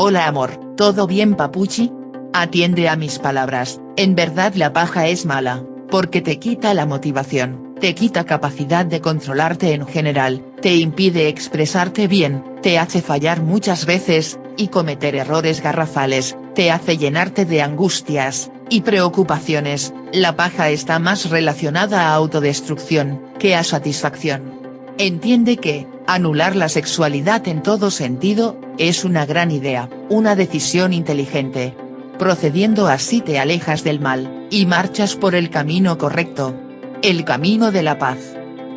Hola amor, ¿todo bien papuchi? Atiende a mis palabras, en verdad la paja es mala, porque te quita la motivación, te quita capacidad de controlarte en general, te impide expresarte bien, te hace fallar muchas veces, y cometer errores garrafales, te hace llenarte de angustias, y preocupaciones, la paja está más relacionada a autodestrucción, que a satisfacción. Entiende que, anular la sexualidad en todo sentido, es una gran idea, una decisión inteligente. Procediendo así te alejas del mal, y marchas por el camino correcto. El camino de la paz.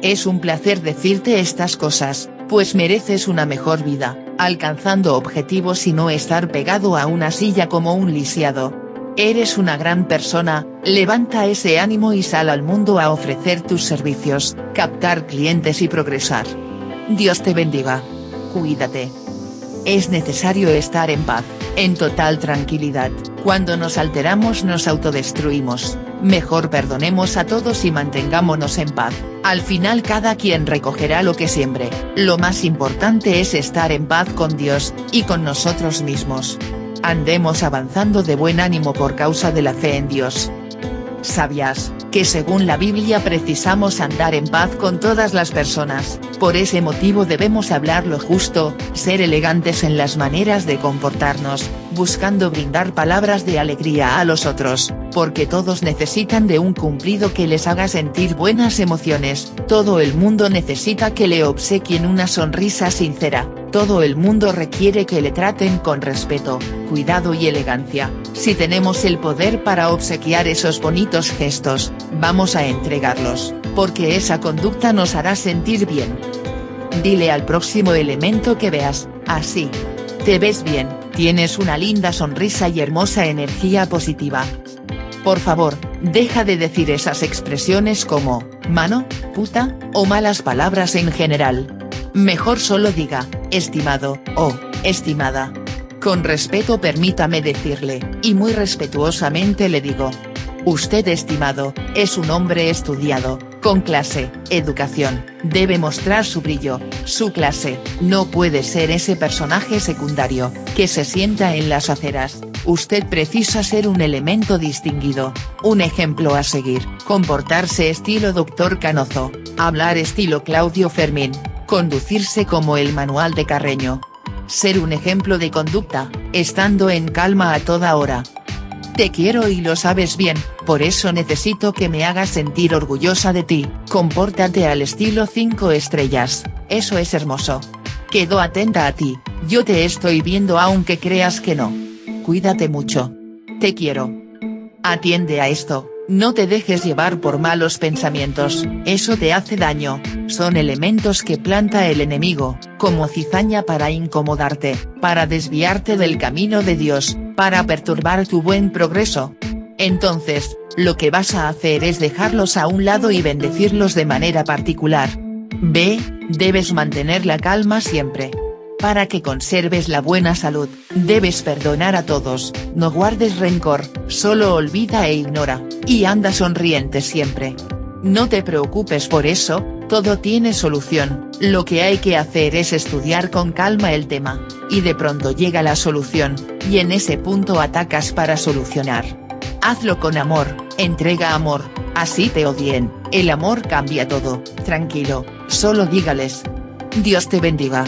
Es un placer decirte estas cosas, pues mereces una mejor vida, alcanzando objetivos y no estar pegado a una silla como un lisiado. Eres una gran persona, levanta ese ánimo y sal al mundo a ofrecer tus servicios, captar clientes y progresar. Dios te bendiga. Cuídate. Es necesario estar en paz, en total tranquilidad, cuando nos alteramos nos autodestruimos, mejor perdonemos a todos y mantengámonos en paz, al final cada quien recogerá lo que siembre, lo más importante es estar en paz con Dios, y con nosotros mismos. Andemos avanzando de buen ánimo por causa de la fe en Dios. ¿Sabías, que según la Biblia precisamos andar en paz con todas las personas, por ese motivo debemos hablar lo justo, ser elegantes en las maneras de comportarnos, buscando brindar palabras de alegría a los otros, porque todos necesitan de un cumplido que les haga sentir buenas emociones, todo el mundo necesita que le obsequien una sonrisa sincera, todo el mundo requiere que le traten con respeto, cuidado y elegancia, si tenemos el poder para obsequiar esos bonitos gestos, vamos a entregarlos, porque esa conducta nos hará sentir bien. Dile al próximo elemento que veas, así. Te ves bien, tienes una linda sonrisa y hermosa energía positiva. Por favor, deja de decir esas expresiones como, mano, puta, o malas palabras en general. Mejor solo diga, estimado, o, estimada. Con respeto permítame decirle, y muy respetuosamente le digo. Usted estimado, es un hombre estudiado, con clase, educación, debe mostrar su brillo, su clase, no puede ser ese personaje secundario, que se sienta en las aceras, usted precisa ser un elemento distinguido, un ejemplo a seguir, comportarse estilo Dr. Canozo, hablar estilo Claudio Fermín, conducirse como el manual de Carreño. Ser un ejemplo de conducta, estando en calma a toda hora. Te quiero y lo sabes bien, por eso necesito que me hagas sentir orgullosa de ti, compórtate al estilo 5 estrellas, eso es hermoso. Quedo atenta a ti, yo te estoy viendo aunque creas que no. Cuídate mucho. Te quiero. Atiende a esto. No te dejes llevar por malos pensamientos, eso te hace daño, son elementos que planta el enemigo, como cizaña para incomodarte, para desviarte del camino de Dios, para perturbar tu buen progreso. Entonces, lo que vas a hacer es dejarlos a un lado y bendecirlos de manera particular. B, debes mantener la calma siempre. Para que conserves la buena salud, debes perdonar a todos, no guardes rencor, solo olvida e ignora, y anda sonriente siempre. No te preocupes por eso, todo tiene solución, lo que hay que hacer es estudiar con calma el tema, y de pronto llega la solución, y en ese punto atacas para solucionar. Hazlo con amor, entrega amor, así te odien, el amor cambia todo, tranquilo, solo dígales. Dios te bendiga.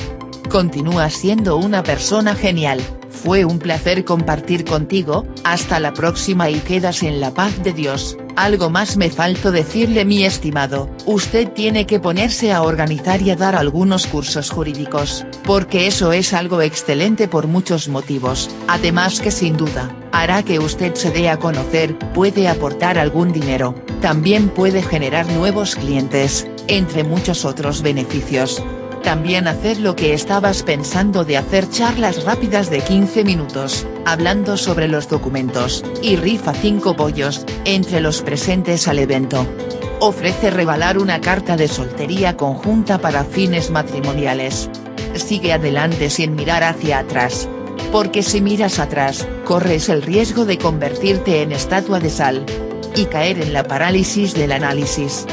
Continúa siendo una persona genial, fue un placer compartir contigo, hasta la próxima y quedas en la paz de Dios, algo más me faltó decirle mi estimado, usted tiene que ponerse a organizar y a dar algunos cursos jurídicos, porque eso es algo excelente por muchos motivos, además que sin duda, hará que usted se dé a conocer, puede aportar algún dinero, también puede generar nuevos clientes, entre muchos otros beneficios. También hacer lo que estabas pensando de hacer charlas rápidas de 15 minutos, hablando sobre los documentos, y rifa 5 pollos, entre los presentes al evento. Ofrece regalar una carta de soltería conjunta para fines matrimoniales. Sigue adelante sin mirar hacia atrás. Porque si miras atrás, corres el riesgo de convertirte en estatua de sal. Y caer en la parálisis del análisis.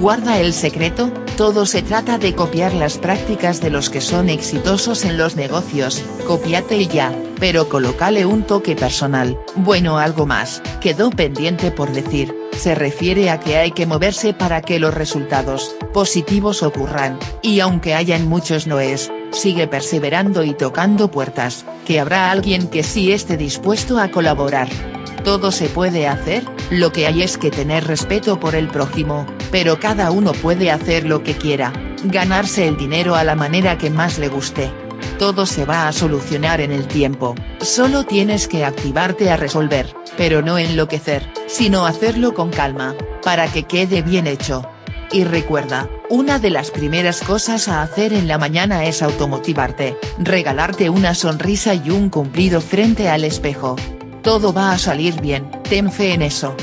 Guarda el secreto, Todo se trata de copiar las prácticas de los que son exitosos en los negocios, copiate y ya, pero colócale un toque personal, bueno algo más, quedó pendiente por decir, se refiere a que hay que moverse para que los resultados, positivos ocurran, y aunque hayan muchos noes, sigue perseverando y tocando puertas, que habrá alguien que sí esté dispuesto a colaborar. Todo se puede hacer, lo que hay es que tener respeto por el prójimo, pero cada uno puede hacer lo que quiera, ganarse el dinero a la manera que más le guste. Todo se va a solucionar en el tiempo, solo tienes que activarte a resolver, pero no enloquecer, sino hacerlo con calma, para que quede bien hecho. Y recuerda, una de las primeras cosas a hacer en la mañana es automotivarte, regalarte una sonrisa y un cumplido frente al espejo. Todo va a salir bien, ten fe en eso.